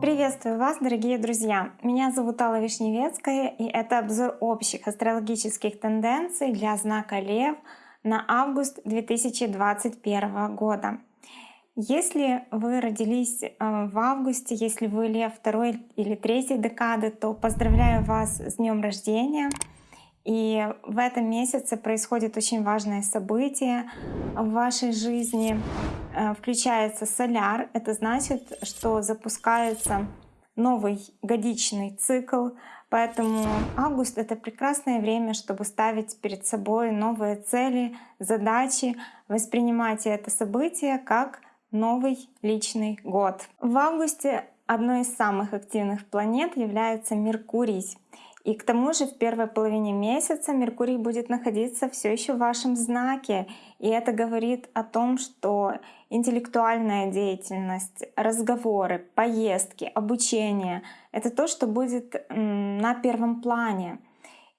Приветствую вас, дорогие друзья! Меня зовут Алла Вишневецкая, и это обзор общих астрологических тенденций для знака Лев на август 2021 года. Если вы родились э, в августе, если вы Лев второй или третьей декады, то поздравляю вас с днем рождения! И в этом месяце происходит очень важное событие в вашей жизни. Э, включается соляр. Это значит, что запускается новый годичный цикл. Поэтому август — это прекрасное время, чтобы ставить перед собой новые цели, задачи, воспринимать это событие как новый личный год. В августе одной из самых активных планет является Меркурий. И к тому же в первой половине месяца Меркурий будет находиться все еще в вашем знаке. И это говорит о том, что интеллектуальная деятельность, разговоры, поездки, обучение — это то, что будет на первом плане.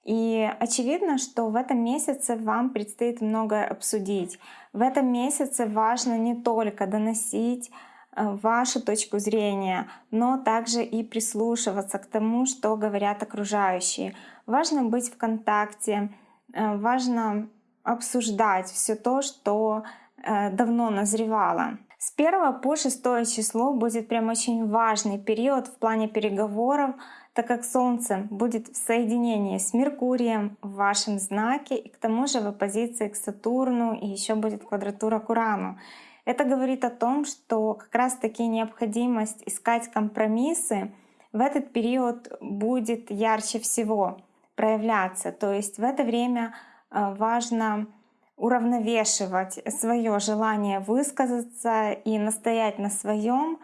И очевидно, что в этом месяце вам предстоит многое обсудить. В этом месяце важно не только доносить вашу точку зрения, но также и прислушиваться к тому, что говорят окружающие. Важно быть в контакте, э, важно обсуждать все то, что э, давно назревало. С 1 по 6 число будет прям очень важный период в плане переговоров, так как Солнце будет в соединении с Меркурием в вашем знаке, и к тому же в оппозиции к Сатурну, и еще будет квадратура к Урану. Это говорит о том, что как раз-таки необходимость искать компромиссы в этот период будет ярче всего проявляться. То есть в это время э, важно уравновешивать свое желание высказаться и настоять на своем,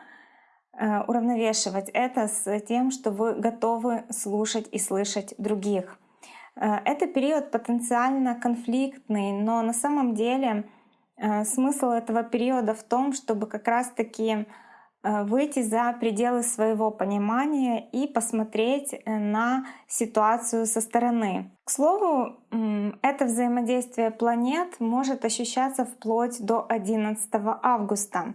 э, уравновешивать это с тем, что вы готовы слушать и слышать других. Э, это период потенциально конфликтный, но на самом деле смысл этого периода в том, чтобы как раз-таки э, выйти за пределы своего понимания и посмотреть э, на ситуацию со стороны. К слову, это взаимодействие планет может ощущаться вплоть до 11 августа.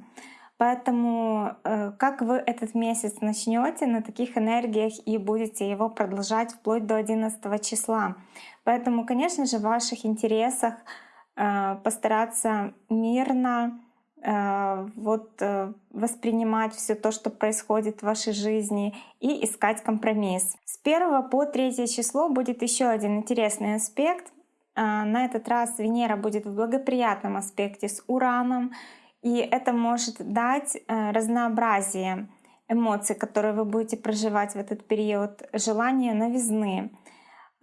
Поэтому как вы этот месяц начнете на таких энергиях и будете его продолжать вплоть до 11 числа. Поэтому, конечно же, в ваших интересах Э, постараться мирно э, вот э, воспринимать все то, что происходит в вашей жизни и искать компромисс. С 1 по 3 число будет еще один интересный аспект. На этот раз Венера будет в благоприятном аспекте с Ураном, и это может дать разнообразие эмоций, которые вы будете проживать в этот период, желание новизны.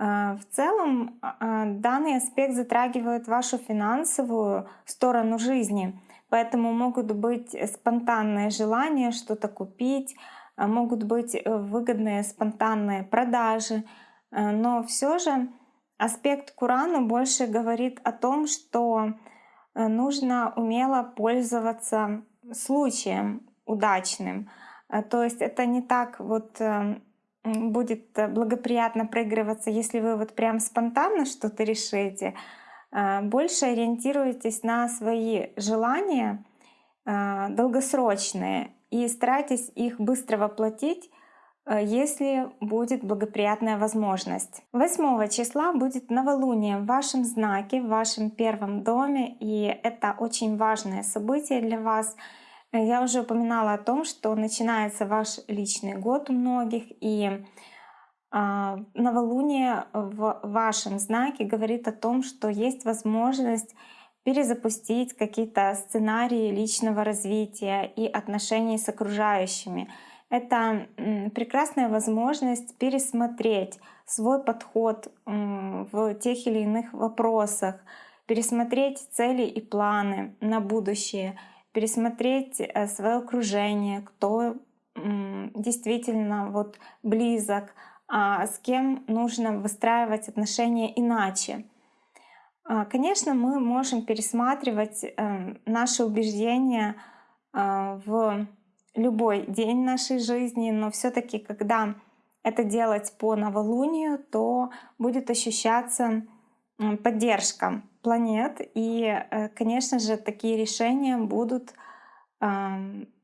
А, в целом а, данный аспект затрагивает вашу финансовую сторону жизни, поэтому могут быть спонтанные желания что-то купить, а, могут быть э, выгодные спонтанные продажи, но все же аспект Курану больше говорит о том, что э, нужно умело пользоваться случаем удачным. То есть это не так вот э, будет э, благоприятно проигрываться, если вы вот прям спонтанно что-то решите. А, больше ориентируйтесь на свои желания а, долгосрочные и старайтесь их быстро воплотить, э, если будет благоприятная возможность. 8 числа будет новолуние в вашем знаке, в вашем первом доме, и это очень важное событие для вас — я уже упоминала о том, что начинается ваш личный год у многих, и а, новолуние в вашем знаке говорит о том, что есть возможность перезапустить какие-то сценарии личного развития и отношений с окружающими. Это прекрасная возможность пересмотреть свой подход в тех или иных вопросах, пересмотреть цели и планы на будущее — пересмотреть э, свое окружение, кто действительно вот близок, а с кем нужно выстраивать отношения иначе. А, конечно, мы можем пересматривать э, наши убеждения э, в любой день нашей жизни, но все-таки, когда это делать по новолунию, то будет ощущаться поддержка планет. И, э, конечно же, такие решения будут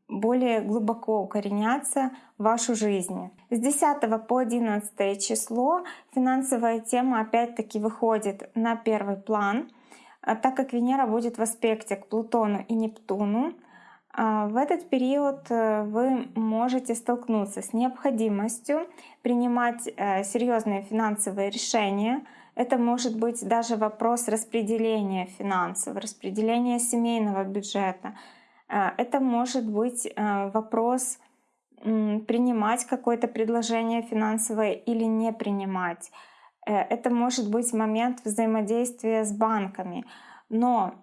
более глубоко укореняться в вашу жизнь. С 10 по 11 число финансовая тема опять-таки выходит на первый план, а так как Венера будет в аспекте к Плутону и Нептуну. А, в этот период э, вы можете столкнуться с необходимостью принимать э, серьезные финансовые решения. Это может быть даже вопрос распределения финансов, распределения семейного бюджета. Э, это может быть вопрос принимать какое-то предложение финансовое или не принимать. Это может быть момент взаимодействия с банками. Но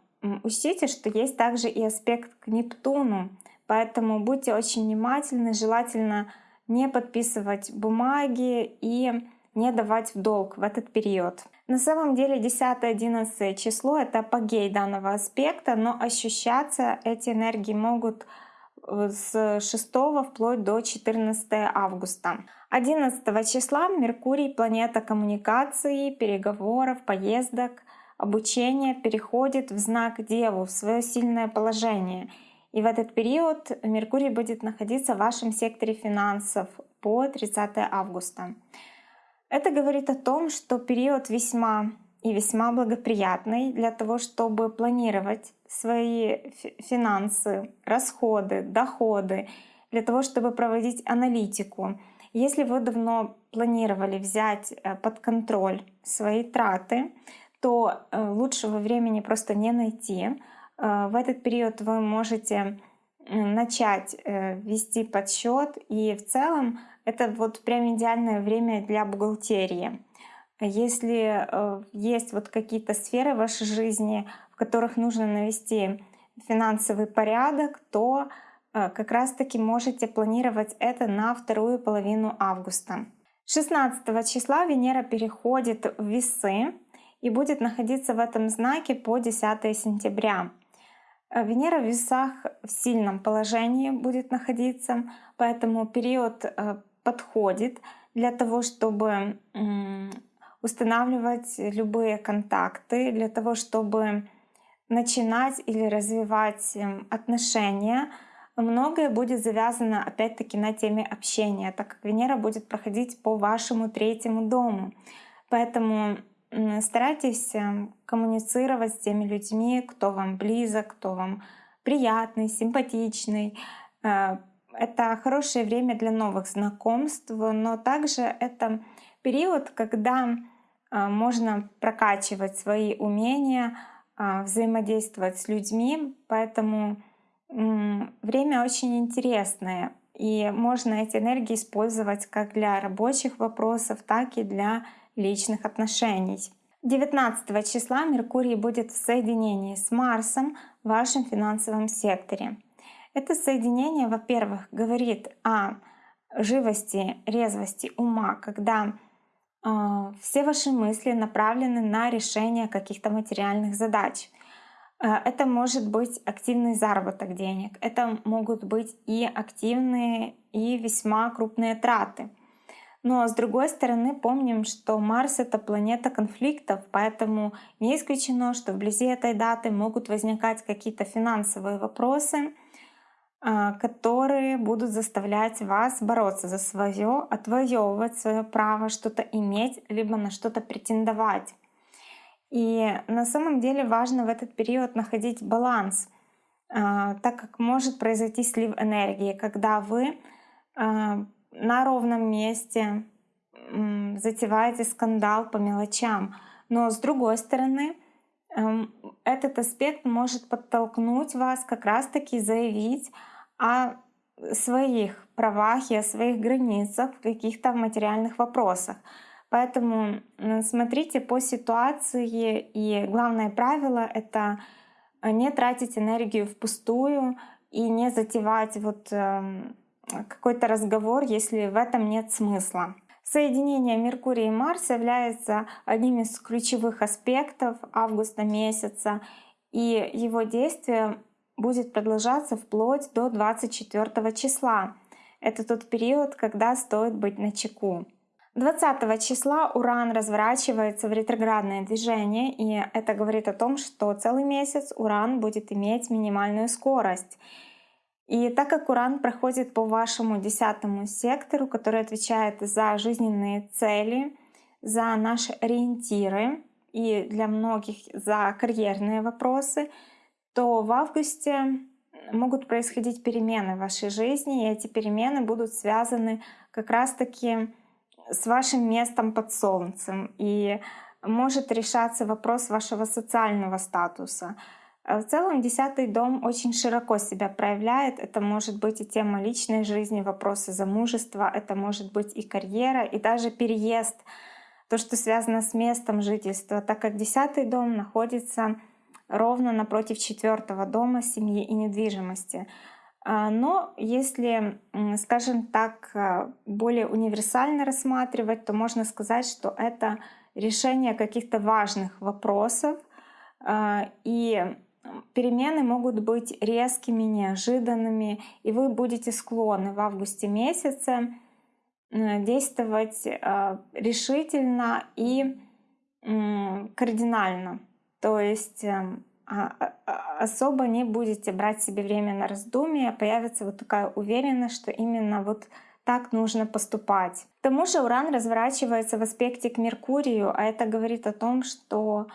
Учтите, что есть также и аспект к Нептуну, поэтому будьте очень внимательны, желательно не подписывать бумаги и не давать в долг в этот период. На самом деле 10-11 число — это апогей данного аспекта, но ощущаться эти энергии могут э, с 6 вплоть до 14 августа. 11 числа Меркурий — планета коммуникации, переговоров, поездок — обучение переходит в знак Деву, в свое сильное положение. И в этот период Меркурий будет находиться в вашем секторе финансов по 30 августа. Это говорит о том, что период весьма и весьма благоприятный для того, чтобы планировать свои финансы, расходы, доходы, для того, чтобы проводить аналитику. Если вы давно планировали взять э, под контроль свои траты, то э, лучшего времени просто не найти. Э, в этот период вы можете начать э, вести подсчет, и в целом это вот прям идеальное время для бухгалтерии. Если есть вот какие-то сферы в вашей жизни, в которых нужно навести финансовый порядок, то как раз-таки можете планировать это на вторую половину августа. 16 числа Венера переходит в весы, и будет находиться в этом знаке по 10 сентября. Э, Венера в весах в сильном положении будет находиться, поэтому период э, подходит для того, чтобы устанавливать любые контакты, для того, чтобы начинать или развивать эм, отношения. Многое будет завязано опять-таки на теме общения, так как Венера будет проходить по вашему третьему дому. Поэтому старайтесь эм, коммуницировать с теми людьми, кто вам близок, кто вам приятный, симпатичный. Э, это хорошее время для новых знакомств, но также это период, когда э, можно прокачивать свои умения, э, взаимодействовать с людьми, поэтому время очень интересное. И можно эти энергии использовать как для рабочих вопросов, так и для личных отношений. 19 числа Меркурий будет в соединении с Марсом в вашем финансовом секторе. Это соединение, во-первых, говорит о живости, резвости ума, когда э, все ваши мысли направлены на решение каких-то материальных задач. Э, это может быть активный заработок денег, это могут быть и активные, и весьма крупные траты — но с другой стороны, помним, что Марс — это планета конфликтов, поэтому не исключено, что вблизи этой даты могут возникать какие-то финансовые вопросы, а, которые будут заставлять вас бороться за свое, отвоевывать свое право что-то иметь, либо на что-то претендовать. И на самом деле важно в этот период находить баланс, а, так как может произойти слив энергии, когда вы а, на ровном месте затеваете скандал по мелочам. Но с другой стороны, эм, этот аспект может подтолкнуть вас как раз-таки заявить о своих правах и о своих границах в каких-то материальных вопросах. Поэтому смотрите по ситуации, и главное правило — это не тратить энергию впустую и не затевать вот эм, какой-то разговор, если в этом нет смысла. Соединение Меркурия и Марса является одним из ключевых аспектов августа месяца, и его действие будет продолжаться вплоть до 24 числа. Это тот период, когда стоит быть на чеку. 20 числа Уран разворачивается в ретроградное движение, и это говорит о том, что целый месяц Уран будет иметь минимальную скорость. И так как Уран проходит по вашему десятому сектору, который отвечает за жизненные цели, за наши ориентиры и для многих за карьерные вопросы, то в августе могут происходить перемены в вашей жизни, и эти перемены будут связаны как раз-таки с вашим местом под солнцем. И может решаться вопрос вашего социального статуса. В целом десятый дом очень широко себя проявляет. Это может быть и тема личной жизни, вопросы замужества, это может быть и карьера, и даже переезд, то, что связано с местом жительства, так как десятый дом находится ровно напротив четвертого дома семьи и недвижимости. А, но если, скажем так, а, более универсально рассматривать, то можно сказать, что это решение каких-то важных вопросов. А, и перемены могут быть резкими, неожиданными, и вы будете склонны в августе месяце действовать решительно и кардинально. То есть эм, а, а, а, особо не будете брать себе время на раздумье, появится вот такая уверенность, что именно вот так нужно поступать. К тому же Уран разворачивается в аспекте к Меркурию, а это говорит о том, что э,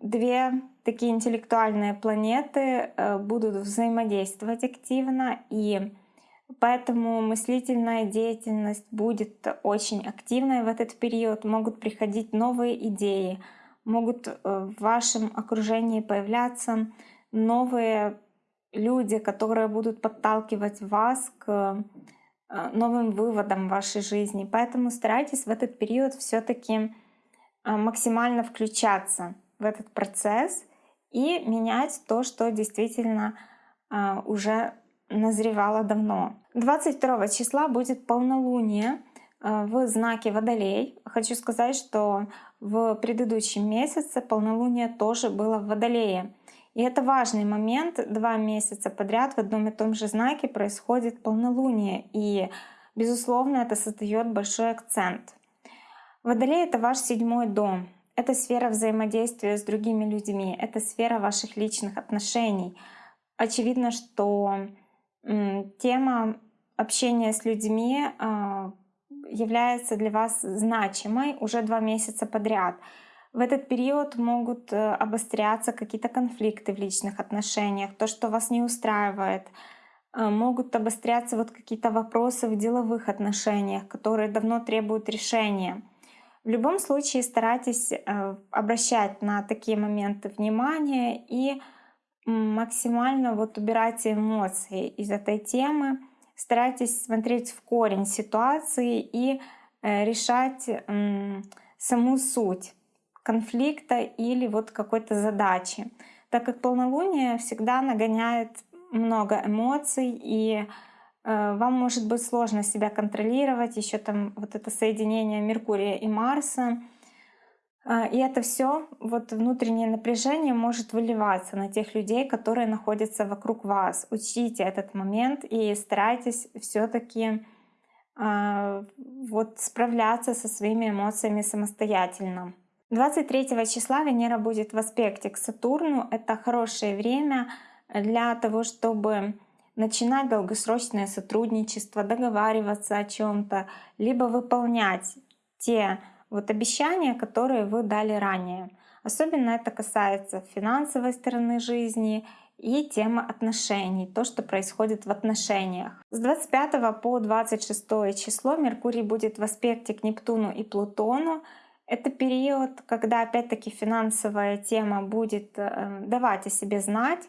две такие интеллектуальные планеты э, будут взаимодействовать активно, и поэтому мыслительная деятельность будет очень активной в этот период, могут приходить новые идеи, могут э, в вашем окружении появляться новые люди, которые будут подталкивать вас к э, новым выводам в вашей жизни. Поэтому старайтесь в этот период все-таки максимально включаться в этот процесс и менять то, что действительно уже назревало давно. 22 числа будет полнолуние в знаке Водолей. Хочу сказать, что в предыдущем месяце полнолуние тоже было в Водолее. И это важный момент. Два месяца подряд в одном и том же знаке происходит полнолуние. И, безусловно, это создает большой акцент. Водолей — это ваш седьмой дом. Это сфера взаимодействия с другими людьми. Это сфера ваших личных отношений. Очевидно, что тема общения с людьми а, является для вас значимой уже два месяца подряд. В этот период могут э, обостряться какие-то конфликты в личных отношениях, то, что вас не устраивает. Э, могут обостряться вот какие-то вопросы в деловых отношениях, которые давно требуют решения. В любом случае старайтесь э, обращать на такие моменты внимание и максимально вот убирать эмоции из этой темы, старайтесь смотреть в корень ситуации и э, решать саму суть конфликта или вот какой-то задачи. Так как полнолуние всегда нагоняет много эмоций, и вам может быть сложно себя контролировать, еще там вот это соединение Меркурия и Марса — а, и это все, вот внутреннее напряжение может выливаться на тех людей, которые находятся вокруг вас. Учите этот момент и старайтесь все-таки э, вот справляться со своими эмоциями самостоятельно. 23 числа Венера будет в аспекте к Сатурну. Это хорошее время для того, чтобы начинать долгосрочное сотрудничество, договариваться о чем-то, либо выполнять те вот обещания, которые вы дали ранее. Особенно это касается финансовой стороны жизни и темы отношений, то, что происходит в отношениях. С 25 по 26 число Меркурий будет в аспекте к Нептуну и Плутону. Это период, когда опять-таки финансовая тема будет э, давать о себе знать.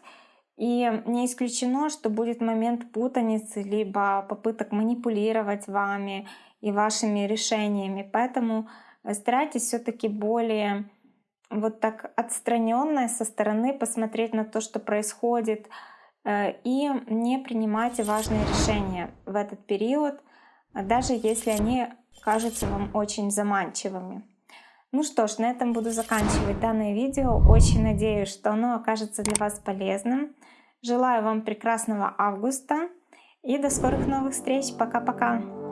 И не исключено, что будет момент путаницы, либо попыток манипулировать вами и вашими решениями. Поэтому Э, старайтесь все-таки более вот так отстраненно со стороны посмотреть на то, что происходит, э, и не принимайте важные решения в этот период, даже если они кажутся вам очень заманчивыми. Ну что ж, на этом буду заканчивать данное видео. Очень надеюсь, что оно окажется для вас полезным. Желаю вам прекрасного августа и до скорых новых встреч. Пока-пока!